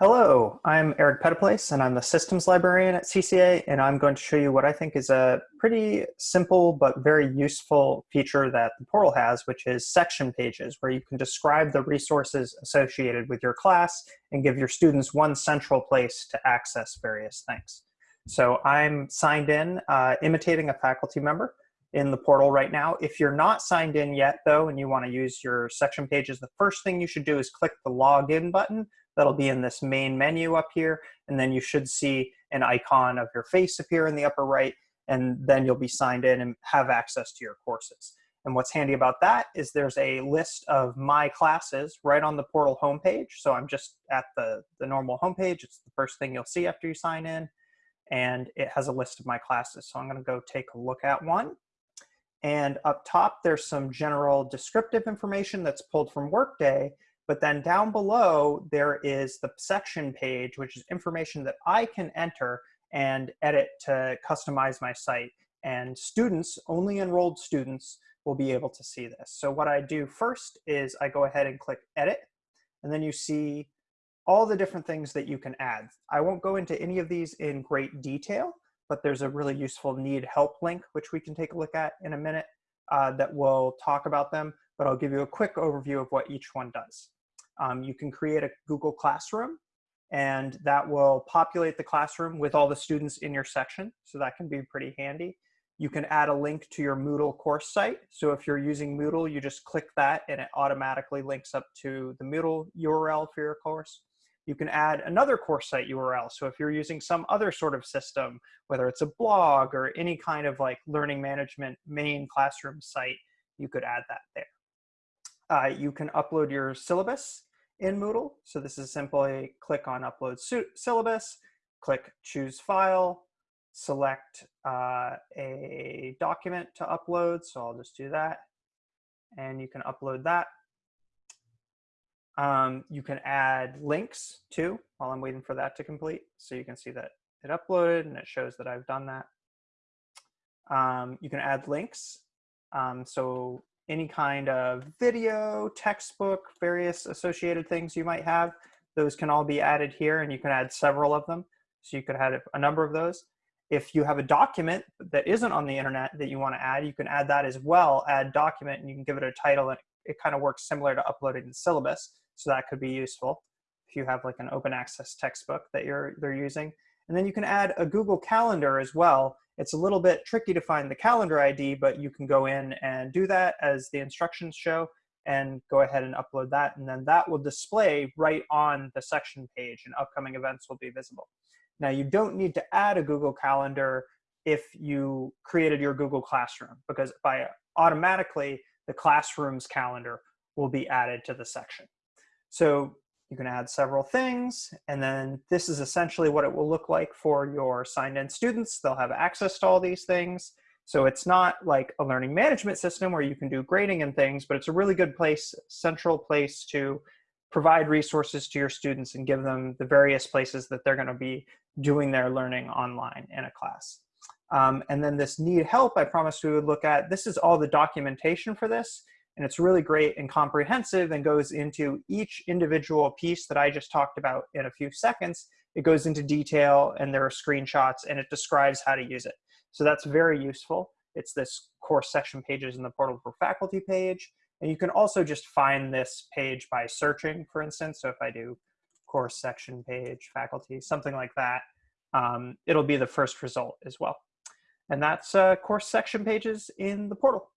Hello, I'm Eric Phetteplace and I'm the systems librarian at CCA and I'm going to show you what I think is a pretty simple but very useful feature that the portal has, which is section pages, where you can describe the resources associated with your class and give your students one central place to access various things. So I'm signed in, uh, imitating a faculty member in the portal right now. If you're not signed in yet though, and you wanna use your section pages, the first thing you should do is click the login button That'll be in this main menu up here. And then you should see an icon of your face appear in the upper right. And then you'll be signed in and have access to your courses. And what's handy about that is there's a list of my classes right on the portal homepage. So I'm just at the, the normal homepage. It's the first thing you'll see after you sign in. And it has a list of my classes. So I'm gonna go take a look at one. And up top, there's some general descriptive information that's pulled from Workday but then down below, there is the section page, which is information that I can enter and edit to customize my site. And students, only enrolled students, will be able to see this. So what I do first is I go ahead and click edit, and then you see all the different things that you can add. I won't go into any of these in great detail, but there's a really useful need help link, which we can take a look at in a minute, uh, that will talk about them, but I'll give you a quick overview of what each one does. Um, you can create a Google Classroom and that will populate the classroom with all the students in your section. So that can be pretty handy. You can add a link to your Moodle course site. So if you're using Moodle, you just click that and it automatically links up to the Moodle URL for your course. You can add another course site URL. So if you're using some other sort of system, whether it's a blog or any kind of like learning management main classroom site, you could add that there. Uh, you can upload your syllabus in Moodle. So this is simply click on upload syllabus, click choose file, select uh, a document to upload. So I'll just do that. And you can upload that. Um, you can add links too while I'm waiting for that to complete. So you can see that it uploaded and it shows that I've done that. Um, you can add links. Um, so any kind of video, textbook, various associated things you might have. Those can all be added here and you can add several of them. So you could add a number of those. If you have a document that isn't on the internet that you want to add, you can add that as well, add document, and you can give it a title and it kind of works similar to uploading the syllabus. So that could be useful if you have like an open access textbook that you're they're using. And then you can add a Google Calendar as well it's a little bit tricky to find the calendar ID, but you can go in and do that as the instructions show and go ahead and upload that. And then that will display right on the section page and upcoming events will be visible. Now you don't need to add a Google Calendar if you created your Google Classroom because by automatically the classroom's calendar will be added to the section. So you can add several things, and then this is essentially what it will look like for your signed-in students. They'll have access to all these things. So it's not like a learning management system where you can do grading and things, but it's a really good place, central place to provide resources to your students and give them the various places that they're gonna be doing their learning online in a class. Um, and then this need help, I promised we would look at, this is all the documentation for this and it's really great and comprehensive and goes into each individual piece that I just talked about in a few seconds. It goes into detail and there are screenshots and it describes how to use it. So that's very useful. It's this course section pages in the portal for faculty page. And you can also just find this page by searching, for instance. So if I do course section page, faculty, something like that, um, it'll be the first result as well. And that's uh, course section pages in the portal.